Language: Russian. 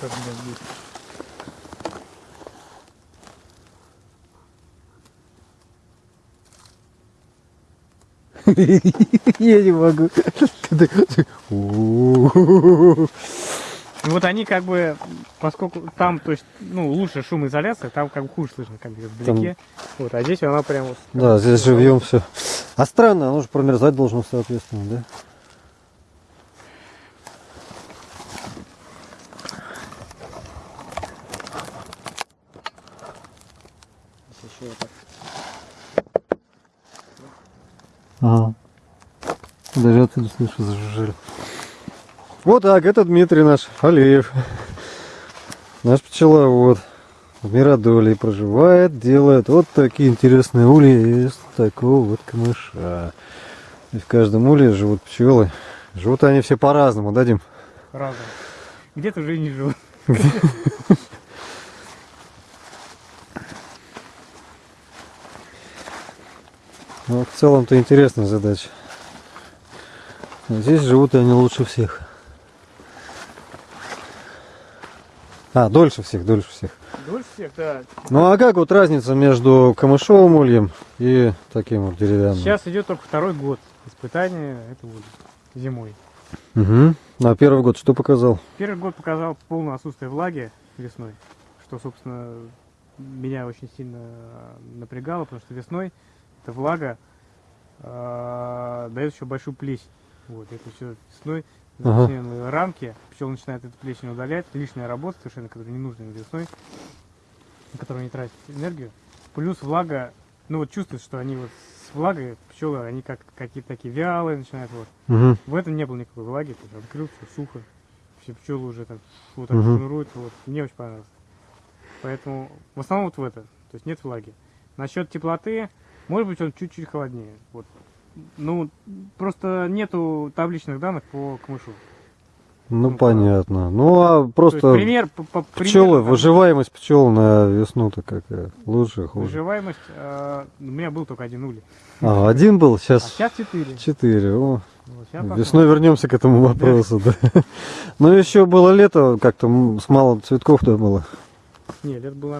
У меня здесь. Я не могу. Вот они как бы, поскольку там, то есть, ну, лучше шумоизоляция, там как бы хуже слышно, как бы вдалеке. Вот, а здесь она прям вот... Да, здесь живьем все. А странно, оно же промерзать должно, соответственно, да? Еще вот так. Ага. Даже отсюда слышу, зажужжали. Вот так, это Дмитрий наш, Алиев. Наш пчеловод. В Миродоле проживает, делает вот такие интересные ульи из такого вот камыша. И в каждом улье живут пчелы. Живут они все по-разному, да, Дим? Разом. Где-то уже и не живут. Ну, в целом-то интересная задача. Но здесь живут они лучше всех. А, дольше всех, дольше всех. Дольше всех, да. Ну а как вот разница между камышовым ульем и таким вот деревянным? Сейчас идет только второй год испытания этого улья зимой. Угу. А первый год что показал? Первый год показал полное отсутствие влаги весной, что, собственно, меня очень сильно напрягало, потому что весной эта влага э, дает еще большую плесень. Вот, это все весной Ага. заснеженные рамки, пчел начинает эту плесень удалять, лишняя работа совершенно, которая не нужна весной, на которую не тратит энергию. Плюс влага, ну вот чувствуется, что они вот с влагой, пчелы, они как какие-то такие вялые начинают вот. Угу. В этом не было никакой влаги, то есть открыл, все сухо. Все пчелы уже так вот так Мгм. шнуруют, вот. Мне очень понравилось. Поэтому в основном вот в это. То есть нет влаги. Насчет теплоты, может быть он чуть-чуть холоднее. Вот. Ну, просто нету табличных данных по камышу. Ну Ну, понятно. Ну а есть просто пример, по, по- пчелы, примерно там выживаемость пчел на весну-то какая? Лучше, хуже? Выживаемость, э, у меня был только один улей. А, один был, А сейчас сейчас четыре. четыре. О, Вот, Весной вернемся к этому вопросу, да. Ну еще было лето, как-то с мало цветков да было. Нет, это было